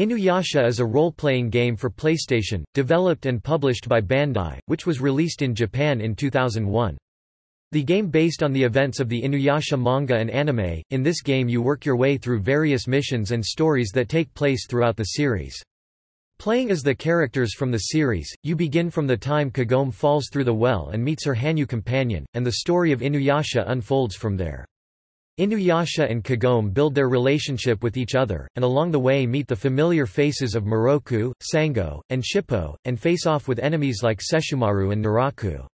Inuyasha is a role-playing game for PlayStation, developed and published by Bandai, which was released in Japan in 2001. The game based on the events of the Inuyasha manga and anime, in this game you work your way through various missions and stories that take place throughout the series. Playing as the characters from the series, you begin from the time Kagome falls through the well and meets her Hanyou companion, and the story of Inuyasha unfolds from there. Inuyasha and Kagome build their relationship with each other, and along the way meet the familiar faces of Miroku, Sango, and Shippo, and face off with enemies like Sesshomaru and Naraku.